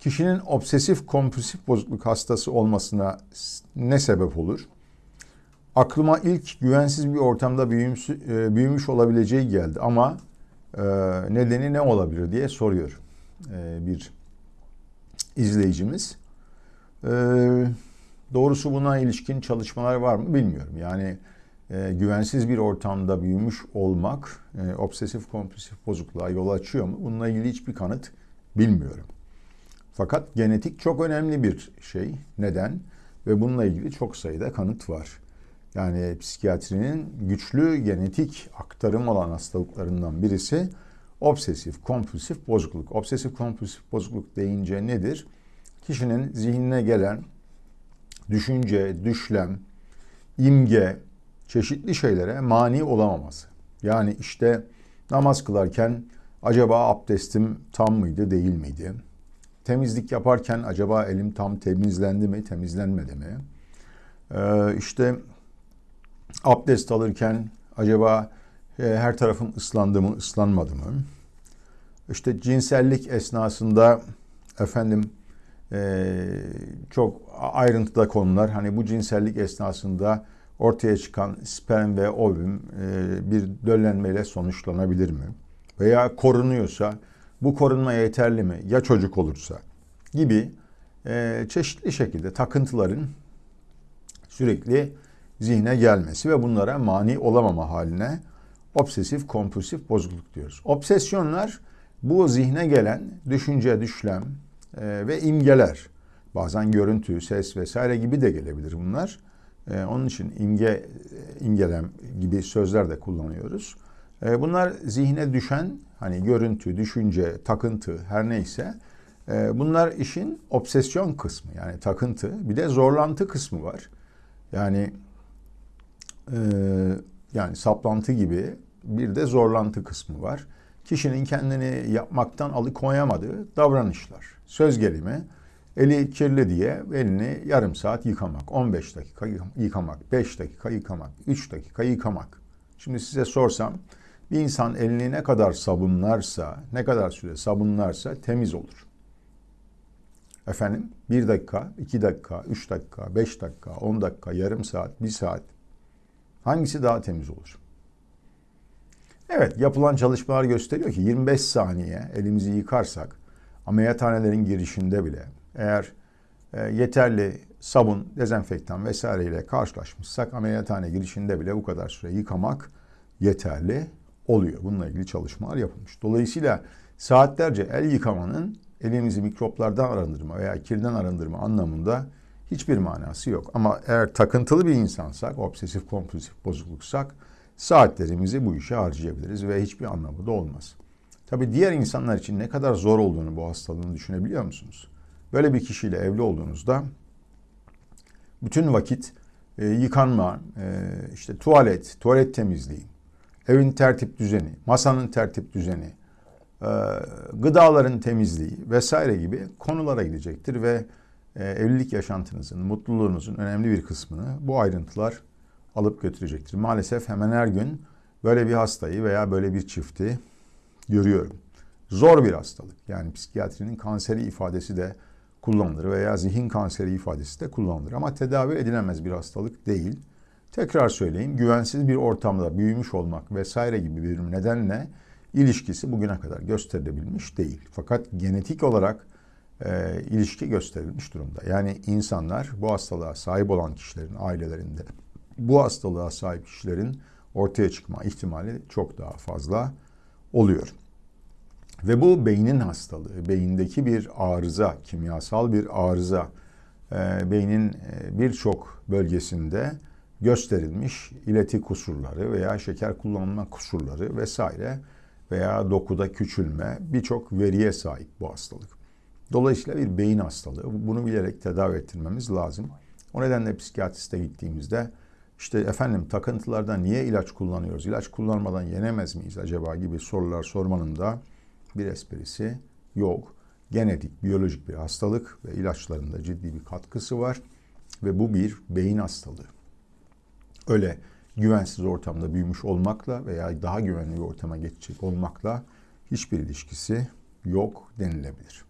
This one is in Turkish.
Kişinin obsesif kompulsif bozukluk hastası olmasına ne sebep olur? Aklıma ilk güvensiz bir ortamda büyümüş, e, büyümüş olabileceği geldi ama e, nedeni ne olabilir diye soruyor e, bir izleyicimiz. Doğrusu buna ilişkin çalışmalar var mı bilmiyorum. Yani güvensiz bir ortamda büyümüş olmak obsesif kompulsif bozukluğa yol açıyor mu? Bununla ilgili hiçbir kanıt bilmiyorum. Fakat genetik çok önemli bir şey. Neden? Ve bununla ilgili çok sayıda kanıt var. Yani psikiyatrinin güçlü genetik aktarım olan hastalıklarından birisi obsesif kompulsif bozukluk. Obsesif kompulsif bozukluk deyince nedir? Kişinin zihnine gelen düşünce, düşlem, imge, çeşitli şeylere mani olamaması. Yani işte namaz kılarken acaba abdestim tam mıydı, değil miydi? temizlik yaparken acaba elim tam temizlendi mi, temizlenmedi mi? Ee, işte abdest alırken acaba e, her tarafım ıslandı mı, ıslanmadı mı? İşte cinsellik esnasında efendim e, çok ayrıntıda konular. Hani bu cinsellik esnasında ortaya çıkan sperm ve ovum e, bir döllenmeyle sonuçlanabilir mi? Veya korunuyorsa bu korunma yeterli mi? Ya çocuk olursa? Gibi e, çeşitli şekilde takıntıların sürekli zihne gelmesi ve bunlara mani olamama haline obsesif kompulsif bozukluk diyoruz. Obsesyonlar bu zihne gelen düşünce, düşlem e, ve imgeler. Bazen görüntü, ses vesaire gibi de gelebilir bunlar. E, onun için imge, imgelem gibi sözler de kullanıyoruz. E, bunlar zihne düşen hani görüntü, düşünce, takıntı her neyse e, bunlar işin obsesyon kısmı yani takıntı. Bir de zorlantı kısmı var. Yani e, yani saplantı gibi bir de zorlantı kısmı var. Kişinin kendini yapmaktan alıkoyamadığı davranışlar. Söz gelimi eli kirli diye elini yarım saat yıkamak, 15 dakika yıkamak, 5 dakika yıkamak, 3 dakika yıkamak. Şimdi size sorsam bir insan elini ne kadar sabunlarsa, ne kadar süre sabunlarsa temiz olur. Efendim bir dakika, iki dakika, üç dakika, beş dakika, on dakika, yarım saat, bir saat. Hangisi daha temiz olur? Evet yapılan çalışmalar gösteriyor ki 25 saniye elimizi yıkarsak ameliyathanelerin girişinde bile eğer e, yeterli sabun, dezenfektan vesaireyle karşılaşmışsak ameliyathane girişinde bile bu kadar süre yıkamak yeterli oluyor. Bununla ilgili çalışmalar yapılmış. Dolayısıyla saatlerce el yıkamanın elimizi mikroplardan arındırma veya kirden arındırma anlamında hiçbir manası yok. Ama eğer takıntılı bir insansak, obsesif kompulsif bozukluksak saatlerimizi bu işe harcayabiliriz ve hiçbir anlamı da olmaz. Tabi diğer insanlar için ne kadar zor olduğunu bu hastalığını düşünebiliyor musunuz? Böyle bir kişiyle evli olduğunuzda bütün vakit e, yıkanma, e, işte tuvalet, tuvalet temizliği, evin tertip düzeni, masanın tertip düzeni, e, gıdaların temizliği vesaire gibi konulara gidecektir ve e, evlilik yaşantınızın, mutluluğunuzun önemli bir kısmını bu ayrıntılar alıp götürecektir. Maalesef hemen her gün böyle bir hastayı veya böyle bir çifti görüyorum. Zor bir hastalık. Yani psikiyatrinin kanseri ifadesi de kullanılır veya zihin kanseri ifadesi de kullanılır. Ama tedavi edilemez bir hastalık değil. Tekrar söyleyeyim, güvensiz bir ortamda büyümüş olmak vesaire gibi bir nedenle ilişkisi bugüne kadar gösterilebilmiş değil. Fakat genetik olarak e, ilişki gösterilmiş durumda. Yani insanlar bu hastalığa sahip olan kişilerin ailelerinde bu hastalığa sahip kişilerin ortaya çıkma ihtimali çok daha fazla oluyor. Ve bu beynin hastalığı, beyindeki bir arıza, kimyasal bir arıza, e, beynin e, birçok bölgesinde gösterilmiş ileti kusurları veya şeker kullanma kusurları vesaire veya dokuda küçülme birçok veriye sahip bu hastalık. Dolayısıyla bir beyin hastalığı. Bunu bilerek tedavi ettirmemiz lazım. O nedenle psikiyatriste gittiğimizde işte efendim takıntılarda niye ilaç kullanıyoruz? İlaç kullanmadan yenemez miyiz acaba gibi sorular sormanın da bir esprisi yok. Genetik, biyolojik bir hastalık ve ilaçlarında ciddi bir katkısı var ve bu bir beyin hastalığı. Öyle güvensiz ortamda büyümüş olmakla veya daha güvenli bir ortama geçecek olmakla hiçbir ilişkisi yok denilebilir.